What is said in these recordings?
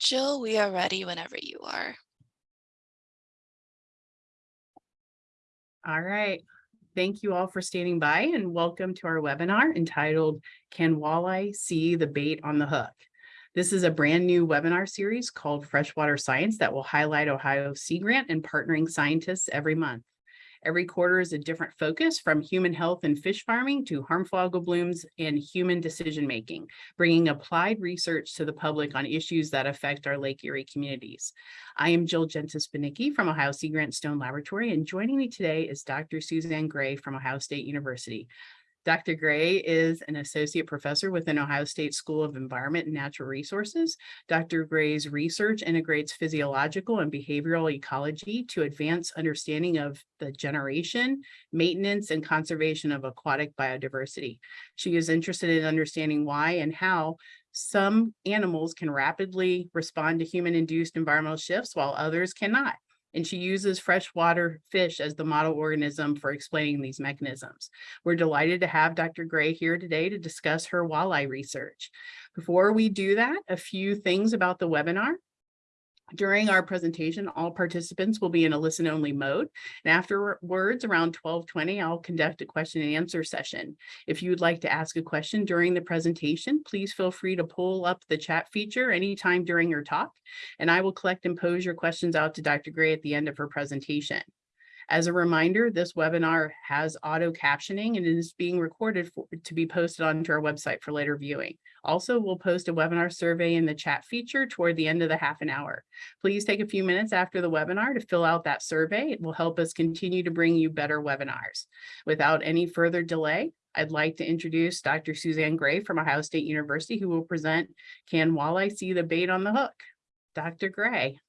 Jill, we are ready whenever you are. All right. Thank you all for standing by and welcome to our webinar entitled Can Walleye See the Bait on the Hook? This is a brand new webinar series called Freshwater Science that will highlight Ohio Sea Grant and partnering scientists every month. Every quarter is a different focus from human health and fish farming to harmful algal blooms and human decision making, bringing applied research to the public on issues that affect our Lake Erie communities. I am Jill Jentes Banicki from Ohio Sea Grant Stone Laboratory, and joining me today is Dr. Suzanne Gray from Ohio State University. Dr. Gray is an associate professor within Ohio State School of Environment and Natural Resources. Dr. Gray's research integrates physiological and behavioral ecology to advance understanding of the generation, maintenance, and conservation of aquatic biodiversity. She is interested in understanding why and how some animals can rapidly respond to human-induced environmental shifts while others cannot and she uses freshwater fish as the model organism for explaining these mechanisms. We're delighted to have Dr. Gray here today to discuss her walleye research. Before we do that, a few things about the webinar. During our presentation, all participants will be in a listen only mode. And afterwards, around 1220, I'll conduct a question and answer session. If you would like to ask a question during the presentation, please feel free to pull up the chat feature anytime during your talk, and I will collect and pose your questions out to Dr. Gray at the end of her presentation. As a reminder, this webinar has auto captioning and is being recorded for, to be posted onto our website for later viewing. Also, we'll post a webinar survey in the chat feature toward the end of the half an hour. Please take a few minutes after the webinar to fill out that survey. It will help us continue to bring you better webinars. Without any further delay, I'd like to introduce Dr. Suzanne Gray from Ohio State University, who will present Can Walleye See the Bait on the Hook? Dr. Gray.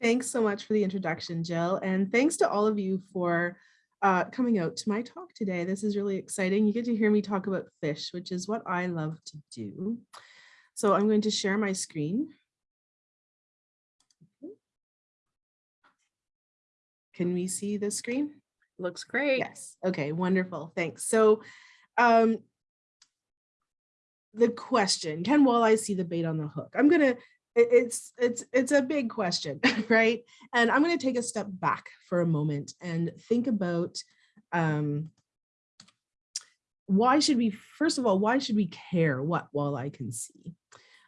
Thanks so much for the introduction, Jill, and thanks to all of you for uh, coming out to my talk today. This is really exciting. You get to hear me talk about fish, which is what I love to do. So I'm going to share my screen. Can we see the screen? Looks great. Yes. Okay, wonderful. Thanks. So um, the question, can walleye see the bait on the hook? I'm going to it's it's it's a big question right? And i'm going to take a step back for a moment and think about um why should we first of all why should we care what walleye can see?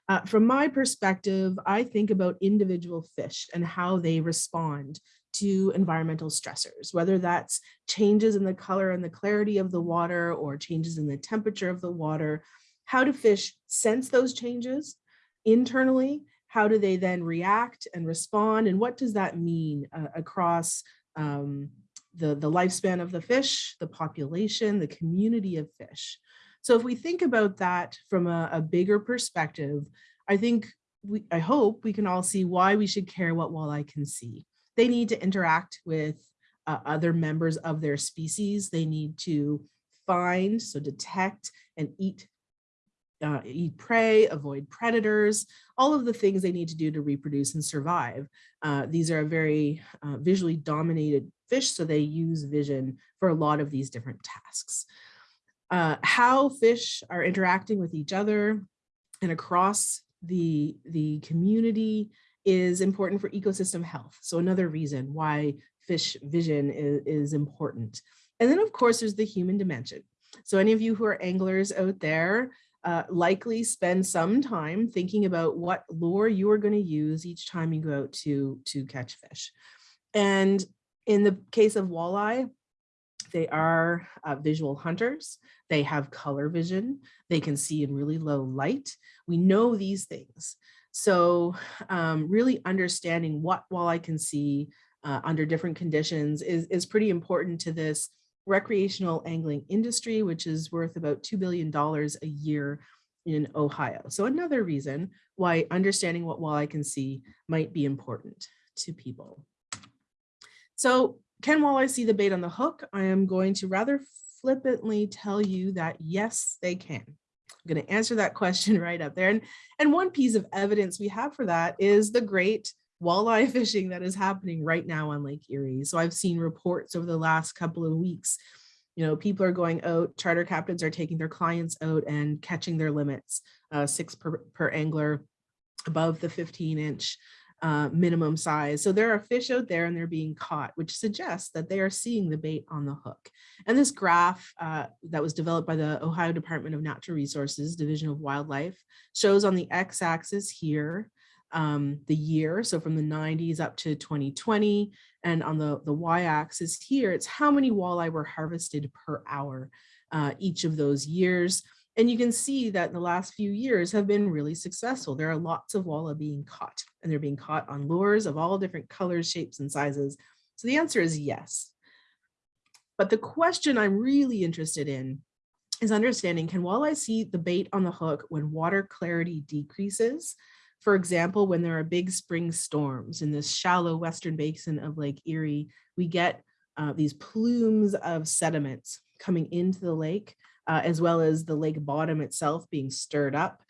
Uh, from my perspective i think about individual fish and how they respond to environmental stressors whether that's changes in the color and the clarity of the water or changes in the temperature of the water how do fish sense those changes internally how do they then react and respond and what does that mean uh, across um, the, the lifespan of the fish, the population, the community of fish. So if we think about that from a, a bigger perspective, I think we, I hope we can all see why we should care what walleye can see. They need to interact with uh, other members of their species. They need to find, so detect and eat uh, eat prey, avoid predators, all of the things they need to do to reproduce and survive. Uh, these are a very uh, visually dominated fish, so they use vision for a lot of these different tasks. Uh, how fish are interacting with each other and across the, the community is important for ecosystem health. So another reason why fish vision is, is important. And then of course, there's the human dimension. So any of you who are anglers out there, uh, likely spend some time thinking about what lure you are going to use each time you go out to, to catch fish. And in the case of walleye, they are uh, visual hunters. They have color vision. They can see in really low light. We know these things. So um, really understanding what walleye can see uh, under different conditions is, is pretty important to this recreational angling industry, which is worth about $2 billion a year in Ohio. So another reason why understanding what walleye can see might be important to people. So can walleye see the bait on the hook? I am going to rather flippantly tell you that yes, they can. I'm going to answer that question right up there. And, and one piece of evidence we have for that is the great walleye fishing that is happening right now on Lake Erie. So I've seen reports over the last couple of weeks, you know, people are going out, charter captains are taking their clients out and catching their limits, uh, six per, per angler, above the 15 inch uh, minimum size. So there are fish out there and they're being caught, which suggests that they are seeing the bait on the hook. And this graph uh, that was developed by the Ohio Department of Natural Resources, Division of Wildlife, shows on the x-axis here um, the year, so from the 90s up to 2020, and on the, the y-axis here, it's how many walleye were harvested per hour uh, each of those years. And you can see that the last few years have been really successful. There are lots of walleye being caught and they're being caught on lures of all different colors, shapes, and sizes. So the answer is yes. But the question I'm really interested in is understanding, can walleye see the bait on the hook when water clarity decreases? For example, when there are big spring storms in this shallow western basin of Lake Erie, we get uh, these plumes of sediments coming into the lake uh, as well as the lake bottom itself being stirred up.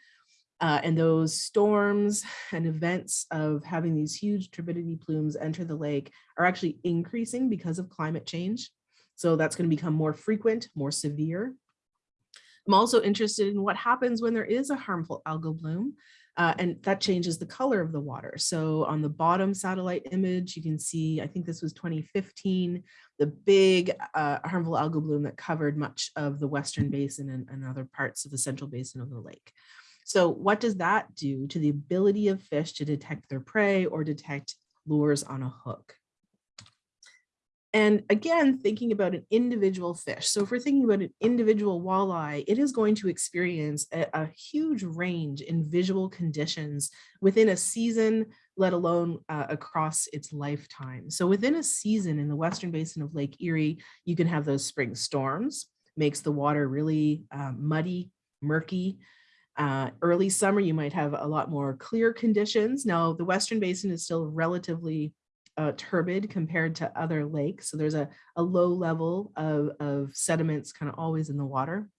Uh, and those storms and events of having these huge turbidity plumes enter the lake are actually increasing because of climate change. So that's going to become more frequent, more severe. I'm also interested in what happens when there is a harmful algal bloom. Uh, and that changes the color of the water. So on the bottom satellite image, you can see, I think this was 2015, the big uh, harmful algal bloom that covered much of the Western Basin and, and other parts of the central basin of the lake. So what does that do to the ability of fish to detect their prey or detect lures on a hook? And again, thinking about an individual fish. So if we're thinking about an individual walleye, it is going to experience a, a, huge range in visual conditions within a season, let alone uh, across its lifetime. So within a season in the Western Basin of Lake Erie, you can have those spring storms, makes the water really uh, muddy, murky. Uh, early summer, you might have a lot more clear conditions. Now, the Western Basin is still relatively uh, turbid compared to other lakes. So there's a, a low level of, of sediments kind of always in the water.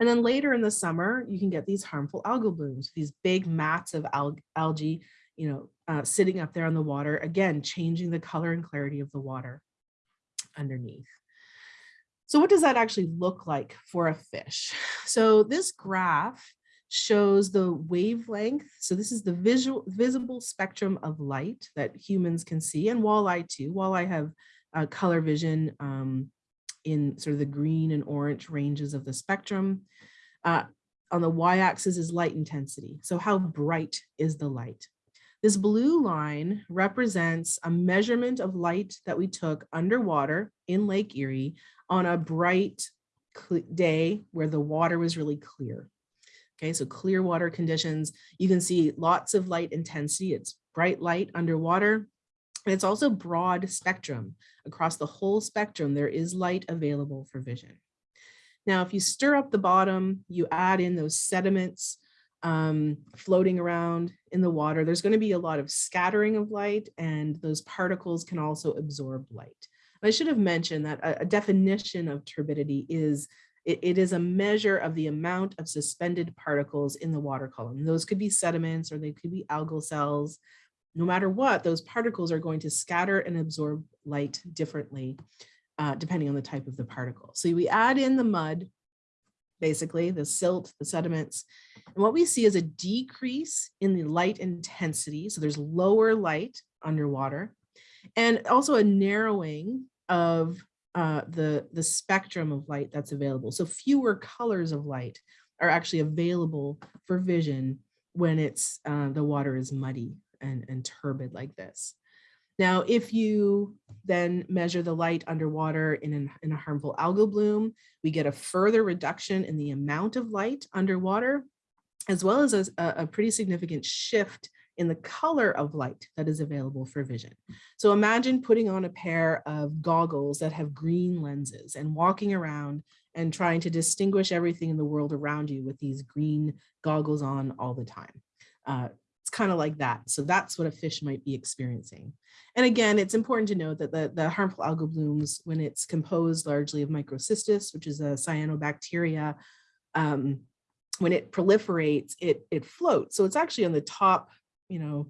And then later in the summer, you can get these harmful algal blooms, these big mats of al algae, you know, uh, sitting up there on the water, again, changing the color and clarity of the water underneath. So what does that actually look like for a fish? So this graph shows the wavelength. So this is the visual visible spectrum of light that humans can see and walleye too. Walleye have uh, color vision um, in sort of the green and orange ranges of the spectrum. Uh, on the y-axis is light intensity. So how bright is the light? This blue line represents a measurement of light that we took underwater in Lake Erie on a bright day where the water was really clear. Okay, so clear water conditions, you can see lots of light intensity. It's bright light underwater. And it's also broad spectrum. Across the whole spectrum, there is light available for vision. Now, if you stir up the bottom, you add in those sediments um, floating around in the water, there's going to be a lot of scattering of light and those particles can also absorb light. I should have mentioned that a, a definition of turbidity is it, it is a measure of the amount of suspended particles in the water column. Those could be sediments or they could be algal cells. No matter what, those particles are going to scatter and absorb light differently, uh, depending on the type of the particle. So we add in the mud, basically the silt, the sediments, and what we see is a decrease in the light intensity. So there's lower light underwater and also a narrowing of uh, the, the spectrum of light that's available. So fewer colors of light are actually available for vision when it's uh, the water is muddy and, and turbid like this. Now, if you then measure the light underwater in, an, in a harmful algal bloom, we get a further reduction in the amount of light underwater, as well as a, a pretty significant shift in the color of light that is available for vision. So imagine putting on a pair of goggles that have green lenses and walking around and trying to distinguish everything in the world around you with these green goggles on all the time. Uh, it's kind of like that. So that's what a fish might be experiencing. And again, it's important to note that the, the harmful algal blooms, when it's composed largely of microcystis, which is a cyanobacteria, um, when it proliferates, it, it floats. So it's actually on the top you know,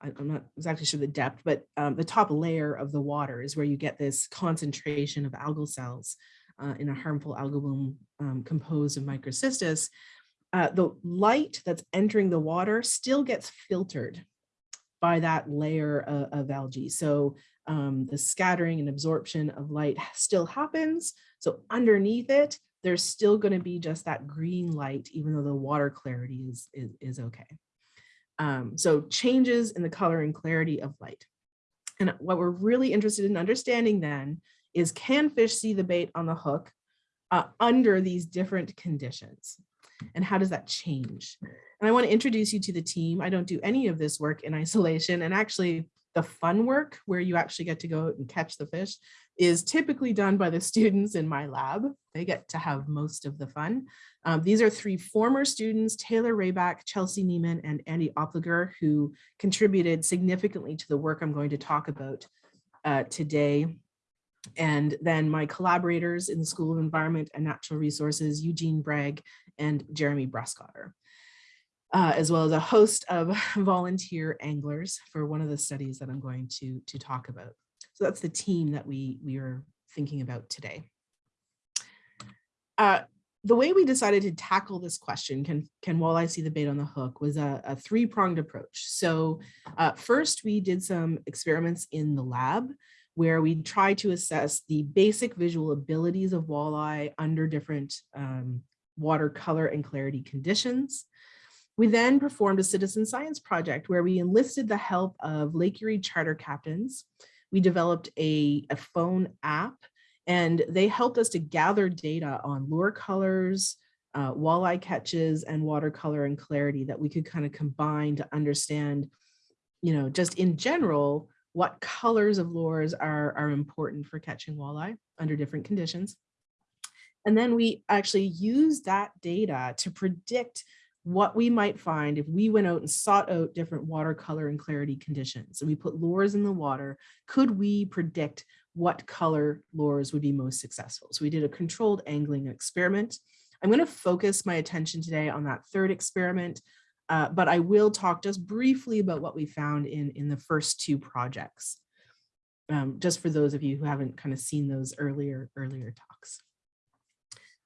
I, am not exactly sure the depth, but um, the top layer of the water is where you get this concentration of algal cells uh, in a harmful algal bloom um, composed of microcystis. uh, the light that's entering the water still gets filtered by that layer of, of algae. So um, the scattering and absorption of light still happens. So underneath it, there's still going to be just that green light, even though the water clarity is, is, is okay. Um, so changes in the color and clarity of light. And what we're really interested in understanding then is can fish see the bait on the hook uh, under these different conditions? And how does that change? And I want to introduce you to the team. I don't do any of this work in isolation. And actually, the fun work where you actually get to go out and catch the fish is typically done by the students in my lab. They get to have most of the fun. Um, these are three former students, Taylor Rayback, Chelsea Nieman, and Andy Oppliger, who contributed significantly to the work I'm going to talk about uh, today. And then my collaborators in the School of Environment and Natural Resources, Eugene Braig and Jeremy Bruskotter uh, as well as a host of volunteer anglers for one of the studies that I'm going to, to talk about. So that's the team that we, we are thinking about today. Uh, the way we decided to tackle this question, can, can walleye see the bait on the hook, was a, a three-pronged approach. So uh, first, we did some experiments in the lab where we tried to assess the basic visual abilities of walleye under different um, water color and clarity conditions. We then performed a citizen science project where we enlisted the help of Lake Erie charter captains. We developed a, a phone app and they helped us to gather data on lure colors, uh, walleye catches and watercolor and clarity that we could kind of combine to understand, you know, just in general, what colors of lures are, are important for catching walleye under different conditions. And then we actually use that data to predict what we might find if we went out and sought out different watercolor and clarity conditions and we put lures in the water, could we predict what color lures would be most successful? So we did a controlled angling experiment. I'm going to focus my attention today on that third experiment, uh, but I will talk just briefly about what we found in, in the first two projects, um, just for those of you who haven't kind of seen those earlier, earlier.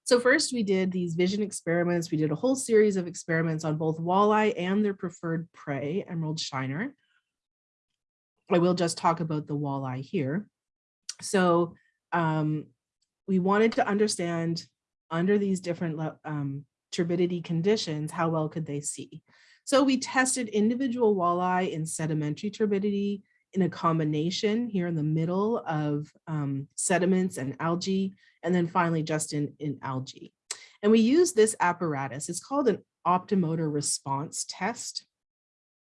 So first we did these vision experiments. We did a whole series of experiments on both walleye and their preferred prey, emerald shiner. I will just talk about the walleye here. So um, we wanted to understand under these different um, turbidity conditions, how well could they see? So we tested individual walleye in sedimentary turbidity in a combination here in the middle of um, sediments and algae and then finally just in, in algae. And we use this apparatus, it's called an optomotor response test.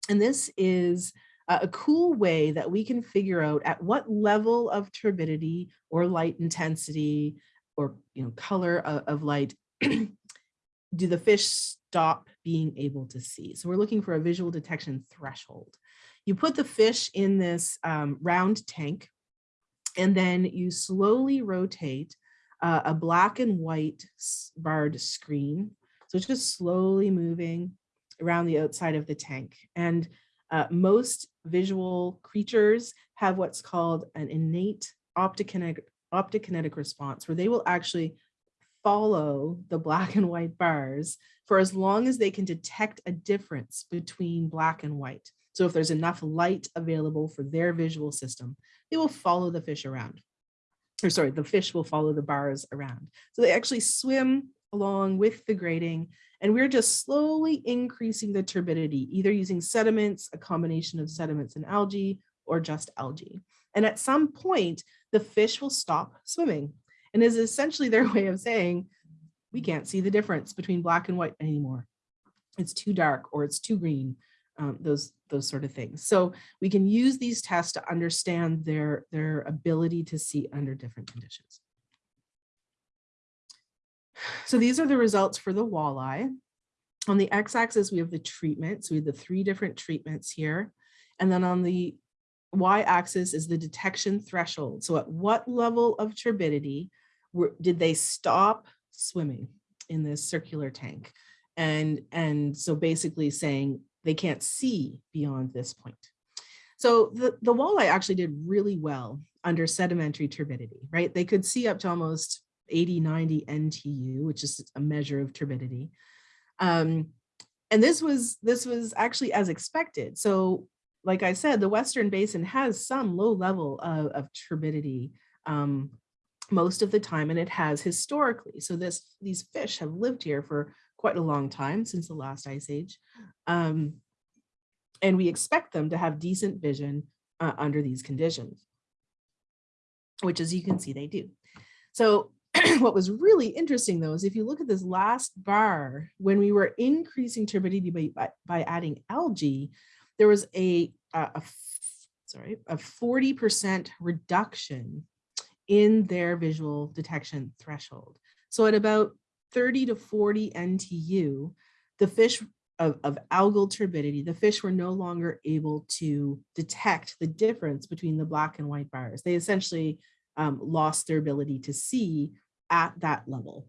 And this is a cool way that we can figure out at what level of turbidity or light intensity or you know color of, of light do the fish stop being able to see. So we're looking for a visual detection threshold. You put the fish in this um, round tank and then you slowly rotate uh, a black and white barred screen. So it's just slowly moving around the outside of the tank. And uh, most visual creatures have what's called an innate optokinetic, optokinetic response, where they will actually follow the black and white bars for as long as they can detect a difference between black and white. So if there's enough light available for their visual system, they will follow the fish around or sorry, the fish will follow the bars around. So they actually swim along with the grating and we're just slowly increasing the turbidity, either using sediments, a combination of sediments and algae, or just algae. And at some point, the fish will stop swimming and is essentially their way of saying, we can't see the difference between black and white anymore. It's too dark or it's too green um, those those sort of things. So we can use these tests to understand their their ability to see under different conditions. So these are the results for the walleye. On the x-axis, we have the treatments. We have the three different treatments here. And then on the y-axis is the detection threshold. So at what level of turbidity were, did they stop swimming in this circular tank? And, and so basically saying they can't see beyond this point. So the, the walleye actually did really well under sedimentary turbidity, right? They could see up to almost 80, 90 NTU, which is a measure of turbidity. Um, and this was this was actually as expected. So like I said, the Western Basin has some low level of, of turbidity um, most of the time, and it has historically. So this these fish have lived here for quite a long time since the last ice age. Um, and we expect them to have decent vision uh, under these conditions, which as you can see, they do. So what was really interesting though is if you look at this last bar, when we were increasing turbidity by, by, adding algae, there was a, a, a sorry, a 40% reduction in their visual detection threshold. So at about 30 to 40 NTU, the fish of, of algal turbidity, the fish were no longer able to detect the difference between the black and white bars. They essentially um, lost their ability to see at that level.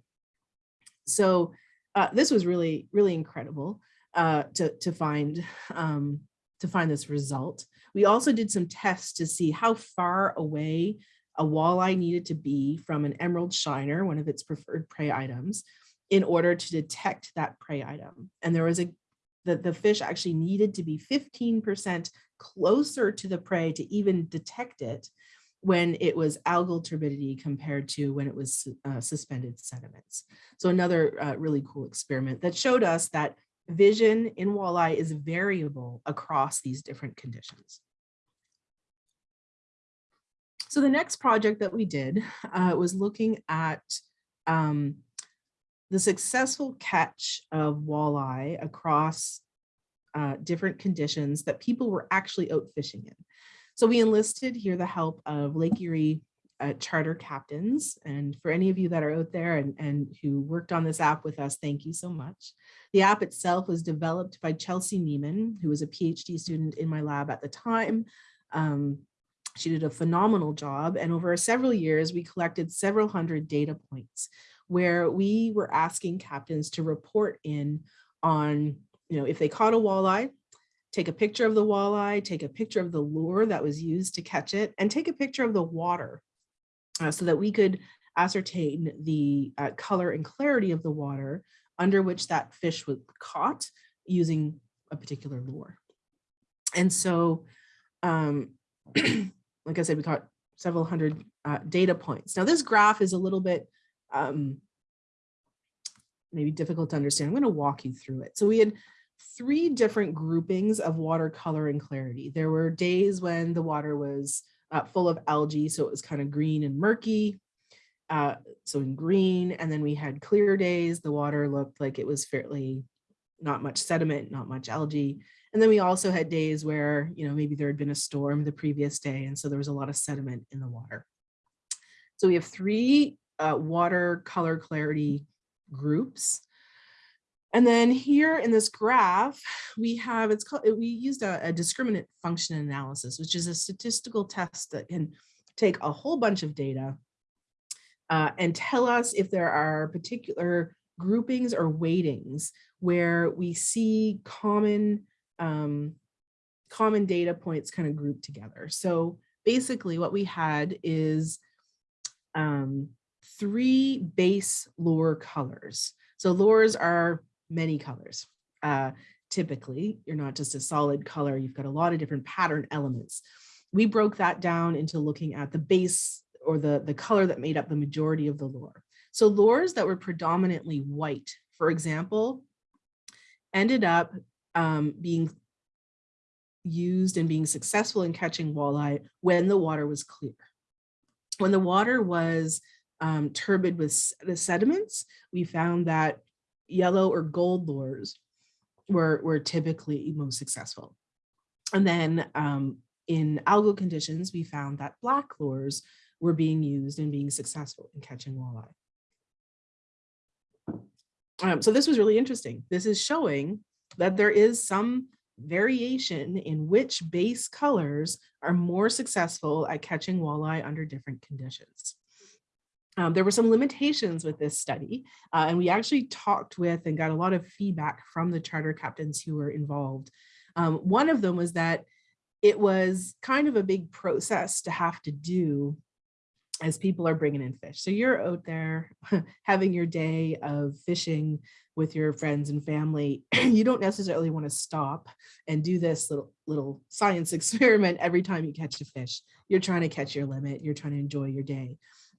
So uh, this was really, really incredible uh, to, to find um, to find this result. We also did some tests to see how far away a walleye needed to be from an emerald shiner, one of its preferred prey items, in order to detect that prey item. And there was a, the, the fish actually needed to be 15% closer to the prey to even detect it when it was algal turbidity compared to when it was uh, suspended sediments. So another uh, really cool experiment that showed us that vision in walleye is variable across these different conditions. So the next project that we did uh, was looking at um, the successful catch of walleye across uh, different conditions that people were actually out fishing in. So we enlisted here the help of Lake Erie uh, charter captains. And for any of you that are out there and, and who worked on this app with us, thank you so much. The app itself was developed by Chelsea Nieman, who was a PhD student in my lab at the time. Um, she did a phenomenal job. And over several years, we collected several hundred data points where we were asking captains to report in on, you know, if they caught a walleye, take a picture of the walleye, take a picture of the lure that was used to catch it, and take a picture of the water uh, so that we could ascertain the uh, color and clarity of the water under which that fish was caught using a particular lure. And so, um, like I said, we caught several hundred uh, data points. Now this graph is a little bit um, maybe difficult to understand. I'm going to walk you through it. So we had three different groupings of water color and clarity. There were days when the water was uh, full of algae, so it was kind of green and murky. Uh, so in green, and then we had clear days, the water looked like it was fairly not much sediment, not much algae. And then we also had days where, you know, maybe there had been a storm the previous day, and so there was a lot of sediment in the water. So we have three uh, water color clarity groups. And then here in this graph, we have, it's called, we used a, a, discriminant function analysis, which is a statistical test that can take a whole bunch of data uh, and tell us if there are particular groupings or weightings where we see common, um, common data points kind of grouped together. So basically what we had is um, three base lure colors. So lures are many colors. Uh, typically, you're not just a solid color, you've got a lot of different pattern elements. We broke that down into looking at the base or the, the color that made up the majority of the lure. So lures that were predominantly white, for example, ended up um, being used and being successful in catching walleye when the water was clear. When the water was um, turbid with the sediments, we found that yellow or gold lures were, were typically most successful. And then um, in algal conditions, we found that black lures were being used and being successful in catching walleye. Um, so this was really interesting. This is showing that there is some variation in which base colors are more successful at catching walleye under different conditions. Um, there were some limitations with this study, uh, and we actually talked with and got a lot of feedback from the charter captains who were involved. Um, one of them was that it was kind of a big process to have to do as people are bringing in fish. So you're out there having your day of fishing with your friends and family. you don't necessarily want to stop and do this little little science experiment every time you catch a fish. You're trying to catch your limit. You're trying to enjoy your day.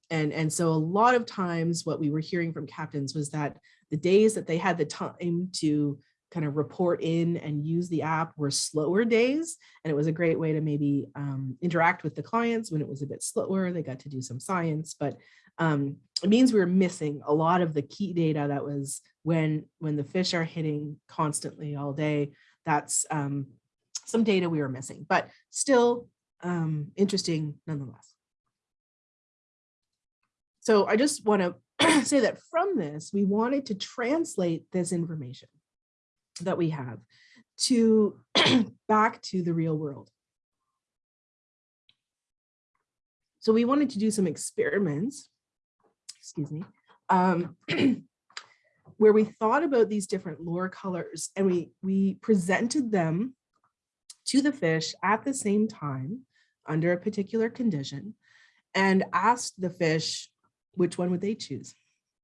And, and so a lot of times what we were hearing from captains was that the days that they had the time to kind of report in and use the app were slower days. And it was a great way to maybe um, interact with the clients when it was a bit slower. They got to do some science, but um, it means we were missing a lot of the key data that was when when the fish are hitting constantly all day. That's um, some data we were missing, but still um, interesting nonetheless. So I just want to say that from this, we wanted to translate this information that we have to back to the real world. So we wanted to do some experiments, excuse me, um, where we thought about these different lure colors and we, we presented them to the fish at the same time under a particular condition and asked the fish which one would they choose,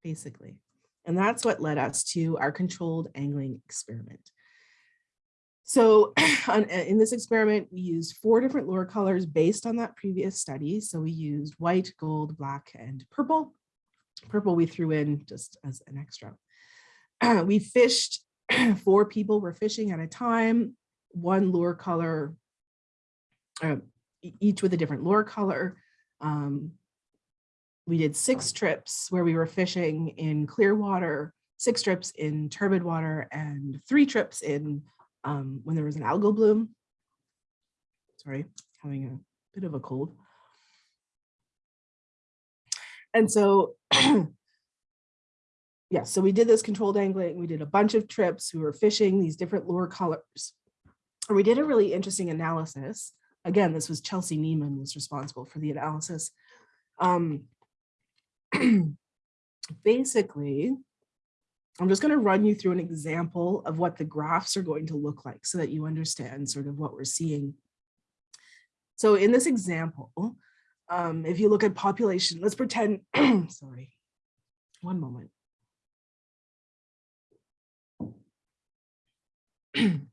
basically. And that's what led us to our controlled angling experiment. So in this experiment, we used four different lure colors based on that previous study. So we used white, gold, black, and purple. Purple we threw in just as an extra. we fished, four people were fishing at a time, one lure color, uh, each with a different lure color. Um, we did six trips where we were fishing in clear water, six trips in turbid water, and three trips in um, when there was an algal bloom. Sorry, having a bit of a cold. And so, yeah, so we did this controlled angling. We did a bunch of trips. We were fishing these different lure colors. And we did a really interesting analysis. Again, this was Chelsea Nieman was responsible for the analysis. Um, basically, I'm just going to run you through an example of what the graphs are going to look like so that you understand sort of what we're seeing. So in this example, um, if you look at population, let's pretend, sorry, one moment.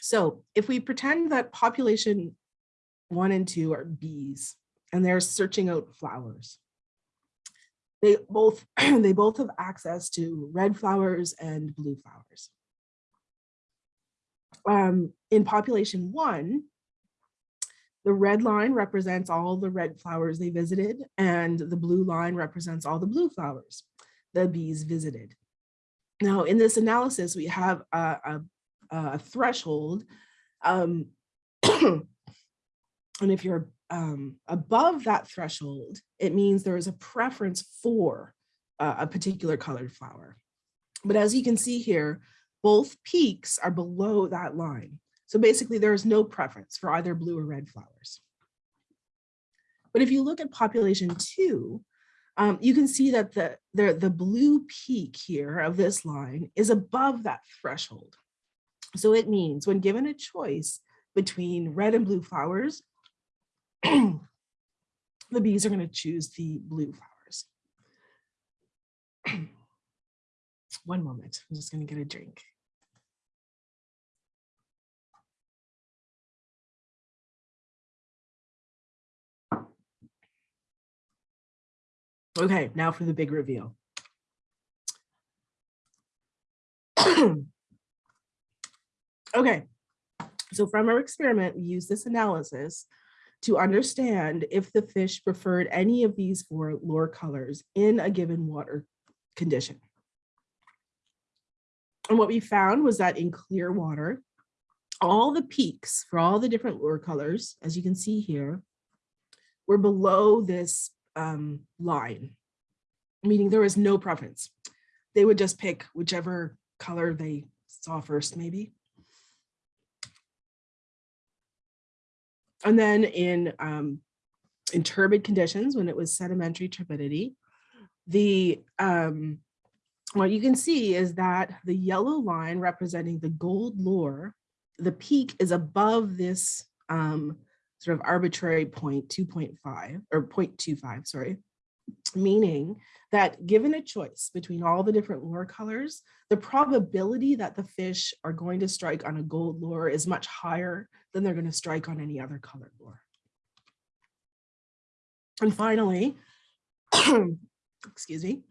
so if we pretend that population one and two are bees and they're searching out flowers. They both, they both have access to red flowers and blue flowers. Um, in population one, the red line represents all the red flowers they visited and the blue line represents all the blue flowers the bees visited. Now in this analysis, we have a, a, a threshold um, And if you're um, above that threshold, it means there is a preference for uh, a particular colored flower. But as you can see here, both peaks are below that line. So basically there is no preference for either blue or red flowers. But if you look at population two, um, you can see that the, the, the blue peak here of this line is above that threshold. So it means when given a choice between red and blue flowers, the bees are going to choose the blue flowers. One moment, I'm just going to get a drink. Okay, now for the big reveal. okay, so from our experiment, we use this analysis to understand if the fish preferred any of these four lure colors in a given water condition. And what we found was that in clear water, all the peaks for all the different lure colors, as you can see here, were below this um, line, meaning there was no preference. They would just pick whichever color they saw first, maybe. And then in, um, in turbid conditions, when it was sedimentary turbidity, the um, what you can see is that the yellow line representing the gold lure, the peak is above this um, sort of arbitrary point 2.5 or 0.25, sorry, meaning that given a choice between all the different lure colors, the probability that the fish are going to strike on a gold lure is much higher than they're going to strike on any other colored lure. And finally, excuse me,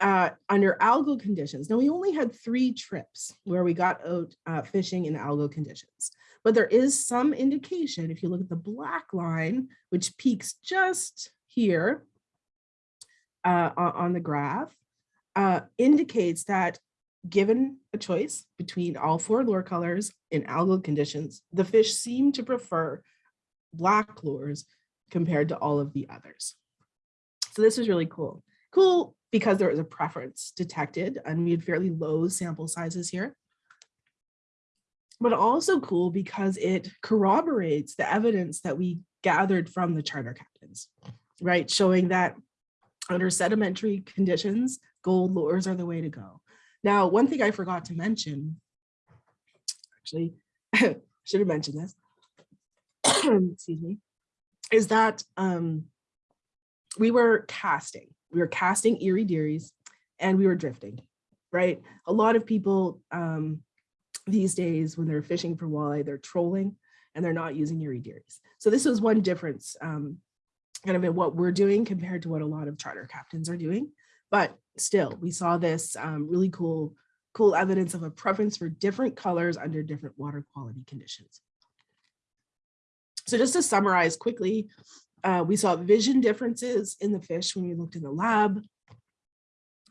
uh, under algal conditions. Now we only had three trips where we got out uh, fishing in algal conditions, but there is some indication if you look at the black line, which peaks just here uh, on, the graph, uh, indicates that given a choice between all four lure colors in algal conditions, the fish seem to prefer black lures compared to all of the others. So this is really cool. Cool because there was a preference detected and we had fairly low sample sizes here. But also cool because it corroborates the evidence that we gathered from the charter captains, right? Showing that under sedimentary conditions, gold lures are the way to go. Now, one thing I forgot to mention, actually, should have mentioned this, excuse me, is that um, we were casting we were casting Erie Dearies and we were drifting, right? A lot of people um, these days when they're fishing for walleye, they're trolling and they're not using Erie Dearies. So this was one difference um, kind of in what we're doing compared to what a lot of charter captains are doing. But still, we saw this um, really cool, cool evidence of a preference for different colors under different water quality conditions. So just to summarize quickly, uh, we saw vision differences in the fish when we looked in the lab.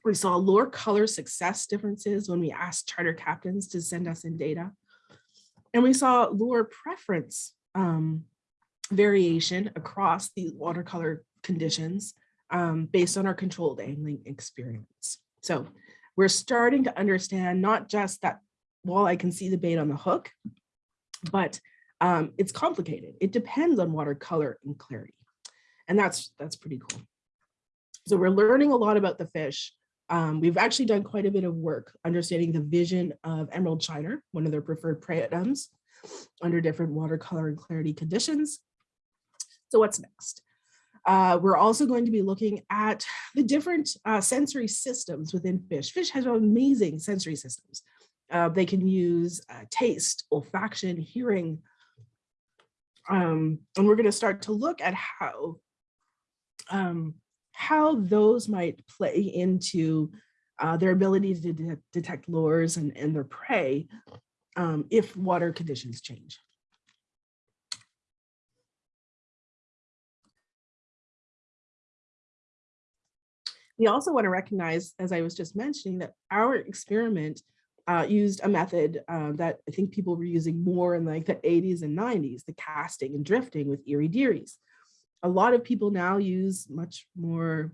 We saw lure color success differences when we asked charter captains to send us in data. And we saw lure preference um, variation across the watercolor conditions um, based on our controlled angling experience. So we're starting to understand not just that walleye can see the bait on the hook, but um, it's complicated. It depends on watercolor and clarity. And that's, that's pretty cool. So we're learning a lot about the fish. Um, we've actually done quite a bit of work understanding the vision of emerald shiner, one of their preferred prey items under different watercolor and clarity conditions. So what's next? Uh, we're also going to be looking at the different uh, sensory systems within fish. Fish has amazing sensory systems. Uh, they can use uh, taste, olfaction, hearing. Um, and we're going to start to look at how um, how those might play into uh, their ability to de detect lures and, and their prey um, if water conditions change. We also want to recognize, as I was just mentioning, that our experiment uh, used a method uh, that I think people were using more in like the 80s and 90s, the casting and drifting with Erie Dearies a lot of people now use much more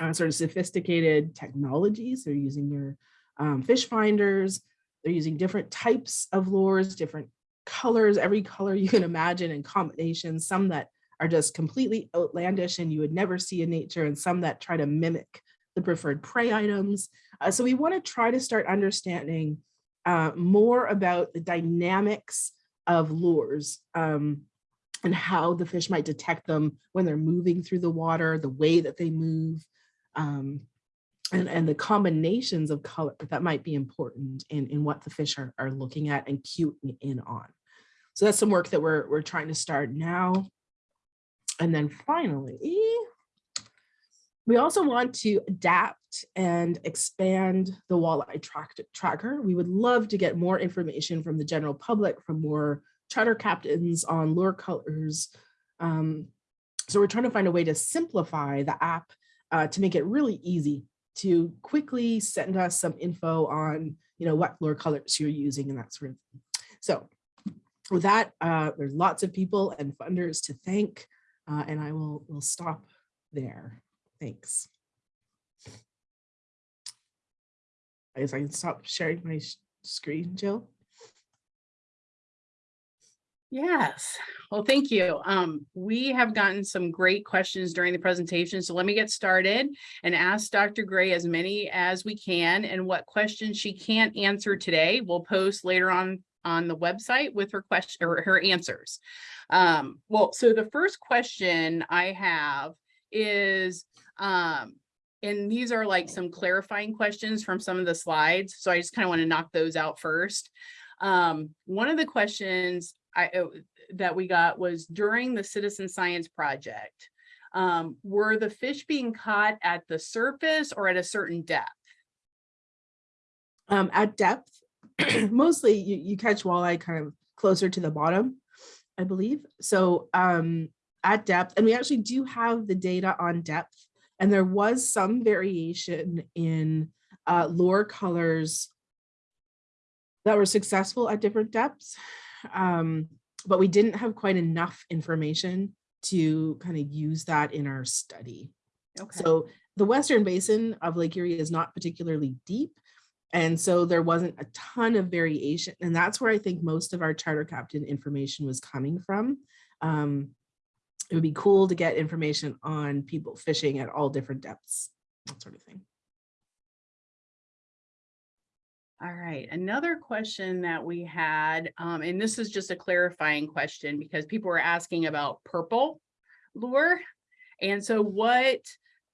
uh, sort of sophisticated technologies. They're using your um, fish finders. They're using different types of lures, different colors, every color you can imagine and combinations, some that are just completely outlandish and you would never see in nature and some that try to mimic the preferred prey items. Uh, so we want to try to start understanding uh, more about the dynamics of lures um, and how the fish might detect them when they're moving through the water, the way that they move, um, and, and the combinations of color that might be important in, in what the fish are, are looking at and cueing in on. So that's some work that we're, we're trying to start now. And then finally, we also want to adapt and expand the walleye track tracker. We would love to get more information from the general public, from more charter captains on lure colors. Um, so we're trying to find a way to simplify the app uh, to make it really easy to quickly send us some info on, you know, what lure colors you're using and that sort of thing. So with that, uh, there's lots of people and funders to thank, uh, and I will will stop there. Thanks. I guess I can stop sharing my screen, Jill. Yes. Well, thank you. Um, we have gotten some great questions during the presentation. So let me get started and ask Dr. Gray as many as we can and what questions she can't answer today, we'll post later on on the website with her question or her answers. Um, well, so the first question I have is, um, and these are like some clarifying questions from some of the slides. So I just kind of want to knock those out first. Um, one of the questions I, uh, that we got was during the citizen science project. Um, were the fish being caught at the surface or at a certain depth? Um, at depth, mostly you, you catch walleye kind of closer to the bottom, I believe. So um, at depth, and we actually do have the data on depth, and there was some variation in uh, lure colors that were successful at different depths. Um, but we didn't have quite enough information to kind of use that in our study. Okay. So the western basin of Lake Erie is not particularly deep. And so there wasn't a ton of variation. And that's where I think most of our charter captain information was coming from. Um, it would be cool to get information on people fishing at all different depths, that sort of thing. All right, another question that we had, um, and this is just a clarifying question because people were asking about purple lure. And so what,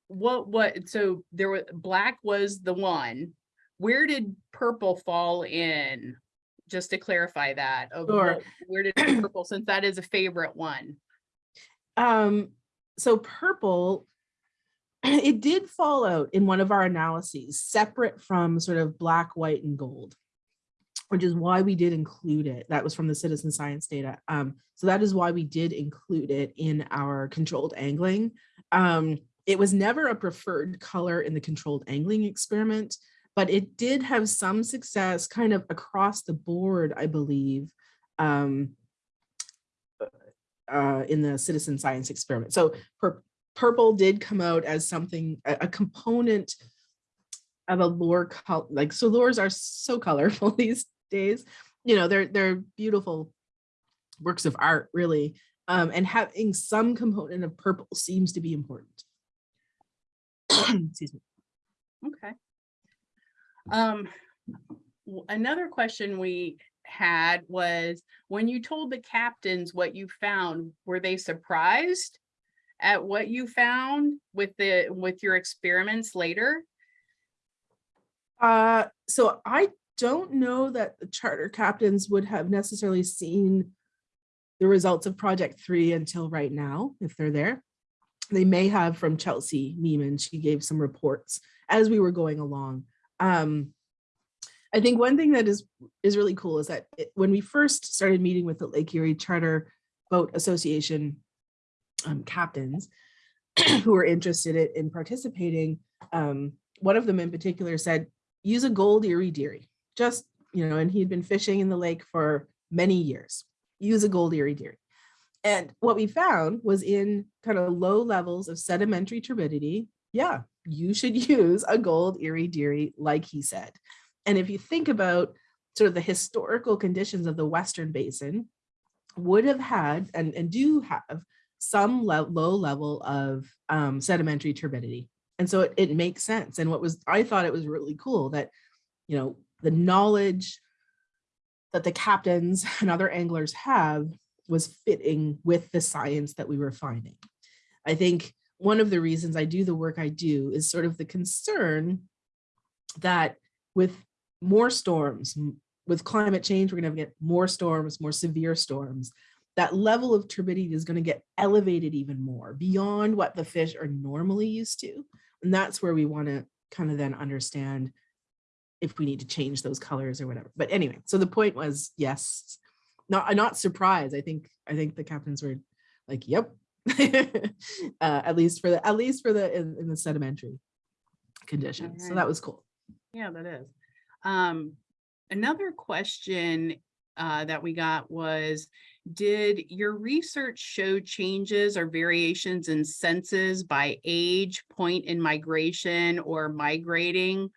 what, what, so there was, black was the one. Where did purple fall in? Just to clarify that, of Sure. what- where did purple, since that is a favorite one? Um, so purple, it did fall out in one of our analyses, separate from sort of black, white, and gold, which is why we did include it. That was from the citizen science data. Um, so that is why we did include it in our controlled angling. Um, it was never a preferred color in the controlled angling experiment, but it did have some success kind of across the board, I believe. Um, uh, in the citizen science experiment. So pur purple did come out as something, a, a component of a lure, like, so lures are so colorful these days. You know, they're, they're beautiful works of art, really. Um, and having some component of purple seems to be important. Excuse me. Okay. Um, another question we had was, when you told the captains what you found, were they surprised? At what you found with the, with your experiments later? Uh, so I don't know that the charter captains would have necessarily seen the results of project three until right now, if they're there. They may have from Chelsea Nieman, she gave some reports as we were going along. Um, I think one thing that is is really cool is that it- when we first started meeting with the Lake Erie Charter Boat Association um, captains who were interested in, in participating, um, one of them in particular said, use a gold Erie Dearie. Just, you know, and he'd been fishing in the lake for many years. Use a gold Erie Dearie. And what we found was in kind of low levels of sedimentary turbidity, yeah, you should use a gold Erie Dearie, like he said. And if you think about sort of the historical conditions of the Western Basin, would have had and, and do have some le- low level of um, sedimentary turbidity. And so it, it makes sense. And what was, I thought it was really cool that, you know, the knowledge that the captains and other anglers have was fitting with the science that we were finding. I think one of the reasons I do the work I do is sort of the concern that with more storms, with climate change, we're gonna get more storms, more severe storms. That level of turbidity is gonna get elevated even more beyond what the fish are normally used to. And that's where we wanna kind of then understand if we need to change those colors or whatever. But anyway, so the point was, yes, not, not surprised. I think, I think the captains were like, yep. uh, at least for the, at least for the, in, in the sedimentary conditions. So that was cool. Yeah, that is. Um, another question uh, that we got was, did your research show changes or variations in senses by age, point in migration, or migrating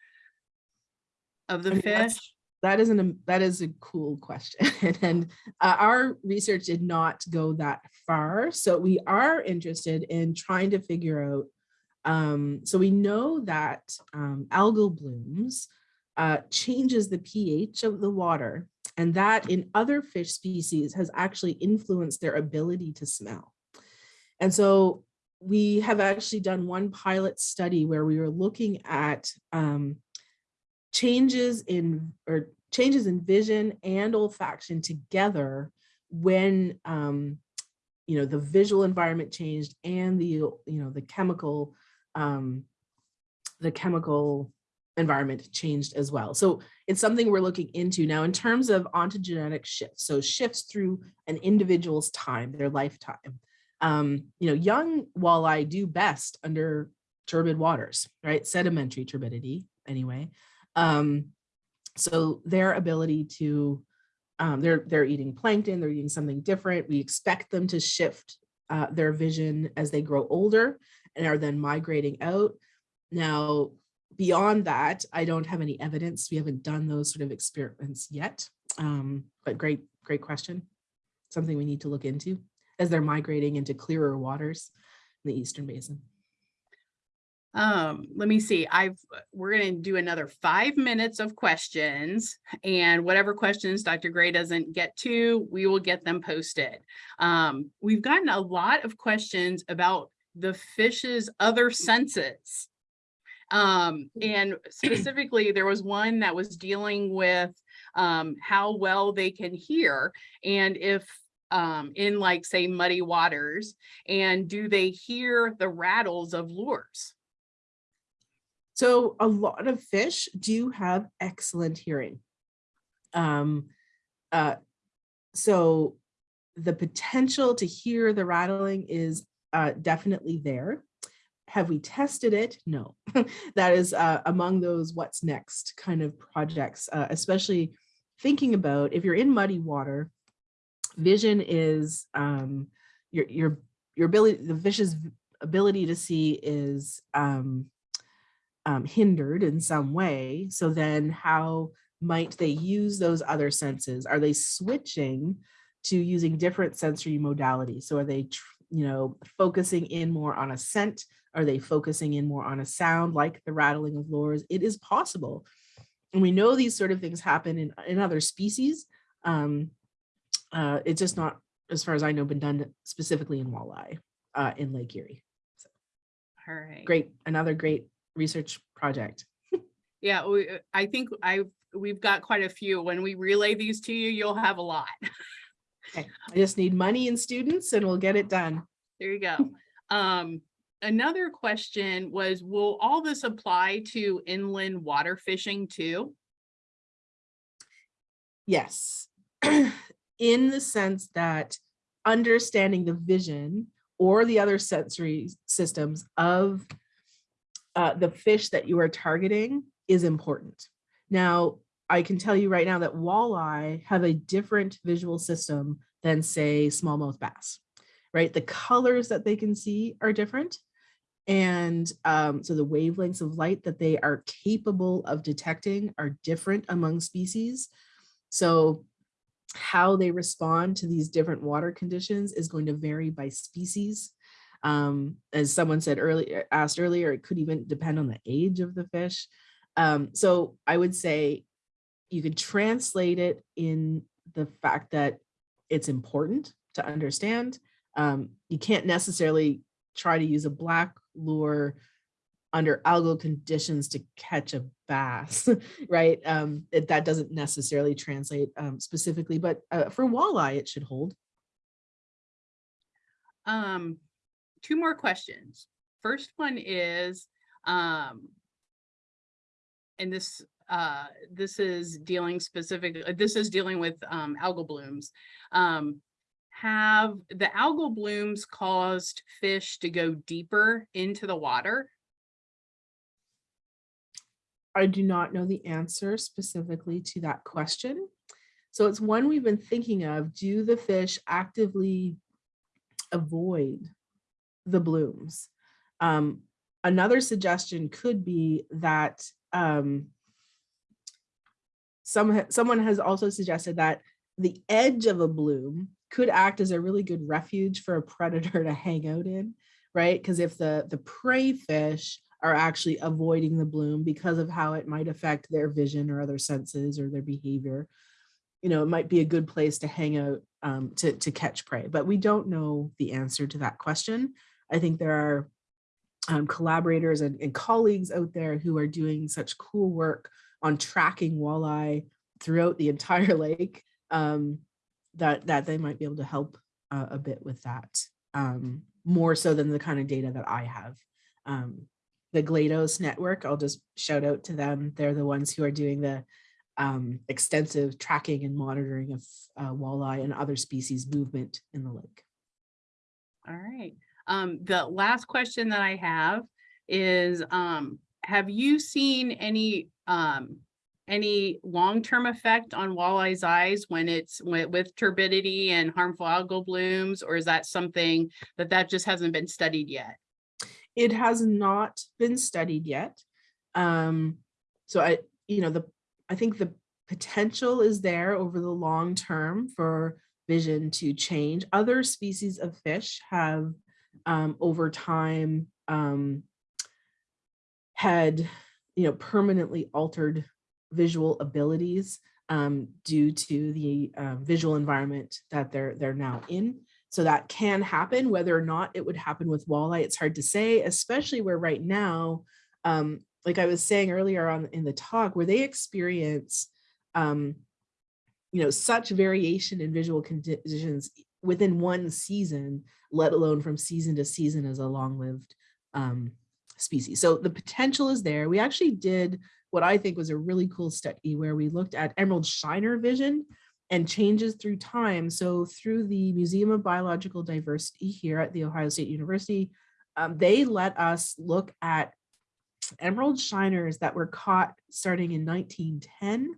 of the I mean, fish? That is an, that is a cool question. And uh, our research did not go that far. So we are interested in trying to figure out, um, so we know that um, algal blooms uh, changes the pH of the water. And that in other fish species has actually influenced their ability to smell. And so we have actually done one pilot study where we were looking at um, changes in or changes in vision and olfaction together when um, you know the visual environment changed and the you know the chemical um, the chemical environment changed as well. So it's something we're looking into now in terms of ontogenetic shifts. So shifts through an individual's time, their lifetime. Um, you know, young walleye do best under turbid waters, right? Sedimentary turbidity anyway. Um, so their ability to, um, they're, they're eating plankton, they're eating something different. We expect them to shift uh, their vision as they grow older and are then migrating out. Now, beyond that, I don't have any evidence. We haven't done those sort of experiments yet, um, but great, great question. Something we need to look into as they're migrating into clearer waters in the Eastern Basin. Um, let me see, I've, we're gonna do another five minutes of questions and whatever questions Dr. Gray doesn't get to, we will get them posted. Um, we've gotten a lot of questions about the fish's other senses. Um, and specifically, there was one that was dealing with um, how well they can hear and if um, in like say muddy waters and do they hear the rattles of lures? So a lot of fish do have excellent hearing. Um, uh, so the potential to hear the rattling is uh, definitely there. Have we tested it? No, that is uh, among those what's next kind of projects, uh, especially thinking about if you're in muddy water, vision is um, your, your, your ability, the fish's ability to see is um, um, hindered in some way. So then how might they use those other senses? Are they switching to using different sensory modalities? So are they, you know, focusing in more on a scent? Are they focusing in more on a sound like the rattling of lures? It is possible. And we know these sort of things happen in, in other species. Um, uh, it's just not, as far as I know, been done specifically in walleye uh, in Lake Erie. So, All right. great, another great research project. Yeah, we, I think I've, we've got quite a few. When we relay these to you, you'll have a lot. Okay, I just need money and students and we'll get it done. There you go. Um, another question was, will all this apply to inland water fishing too? Yes, in the sense that understanding the vision or the other sensory systems of uh, the fish that you are targeting is important. Now, I can tell you right now that walleye have a different visual system than say smallmouth bass, right? The colors that they can see are different. And um, so the wavelengths of light that they are capable of detecting are different among species. So how they respond to these different water conditions is going to vary by species. Um, as someone said earlier, asked earlier, it could even depend on the age of the fish. Um, so I would say you could translate it in the fact that it's important to understand. Um, you can't necessarily try to use a black lure under algal conditions to catch a bass, right? Um, it, that doesn't necessarily translate um, specifically, but uh, for walleye, it should hold. Um, two more questions. First one is, um, and this, uh, this is dealing specific, uh, this is dealing with, um, algal blooms. Um, have the algal blooms caused fish to go deeper into the water? I do not know the answer specifically to that question. So it's one we've been thinking of. Do the fish actively avoid the blooms? Um, another suggestion could be that um, some, someone has also suggested that the edge of a bloom could act as a really good refuge for a predator to hang out in, right? Because if the, the prey fish are actually avoiding the bloom because of how it might affect their vision or other senses or their behavior. You know, it might be a good place to hang out um, to, to catch prey, but we don't know the answer to that question. I think there are um, collaborators and, and colleagues out there who are doing such cool work on tracking walleye throughout the entire lake um, that that they might be able to help uh, a bit with that um, more so than the kind of data that I have. Um, the GLATOS network, I'll just shout out to them. They're the ones who are doing the um, extensive tracking and monitoring of uh, walleye and other species movement in the lake. All right. Um, the last question that I have is, um, have you seen any, um, any long-term effect on walleye's eyes when it's with, with turbidity and harmful algal blooms, or is that something that that just hasn't been studied yet? It has not been studied yet. Um, so I, you know, the, I think the potential is there over the long term for vision to change. Other species of fish have um, over time um, had, you know, permanently altered visual abilities um, due to the uh, visual environment that they're they're now in. So that can happen, whether or not it would happen with walleye, it's hard to say, especially where right now, um, like I was saying earlier on in the talk, where they experience, um, you know, such variation in visual conditions within one season, let alone from season to season as a long-lived um, species. So the potential is there. We actually did what I think was a really cool study where we looked at emerald shiner vision and changes through time. So through the Museum of Biological Diversity here at The Ohio State University, um, they let us look at emerald shiners that were caught starting in 1910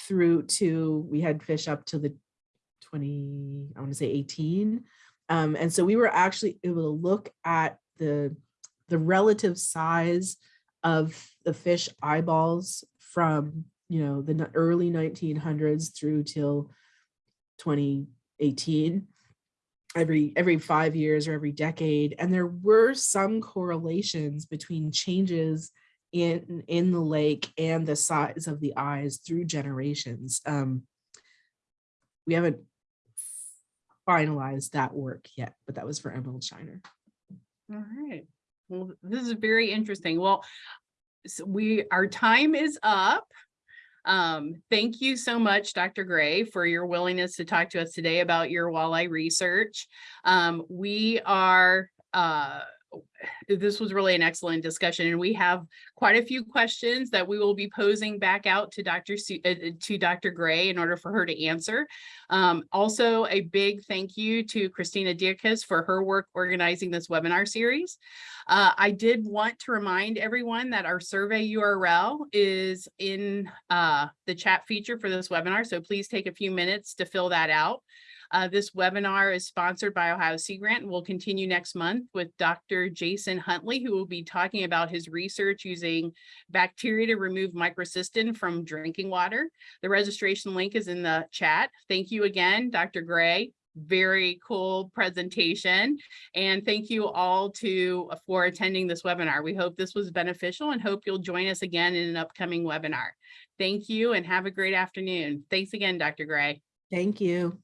through to, we had fish up to the 20, I want to say 18. Um, and so we were actually able to look at the, the relative size of the fish eyeballs from you know the early 1900s through till 2018 every every five years or every decade. And there were some correlations between changes in in the lake and the size of the eyes through generations. Um we haven't finalized that work yet but that was for emerald shiner. All right. Well, this is very interesting. Well, so we, our time is up. Um, thank you so much, Dr. Gray, for your willingness to talk to us today about your walleye research. Um, we are, uh, this was really an excellent discussion and we have quite a few questions that we will be posing back out to Dr. Su uh, to Dr. Gray in order for her to answer. Um, also a big thank you to Christina Dierkes for her work organizing this webinar series. Uh, I did want to remind everyone that our survey URL is in uh, the chat feature for this webinar, so please take a few minutes to fill that out. Uh, this webinar is sponsored by Ohio Sea Grant and will continue next month with Dr. Jason Huntley, who will be talking about his research using bacteria to remove microcystin from drinking water. The registration link is in the chat. Thank you again, Dr. Gray. Very cool presentation. And thank you all to for attending this webinar. We hope this was beneficial and hope you'll join us again in an upcoming webinar. Thank you and have a great afternoon. Thanks again, Dr. Gray. thank you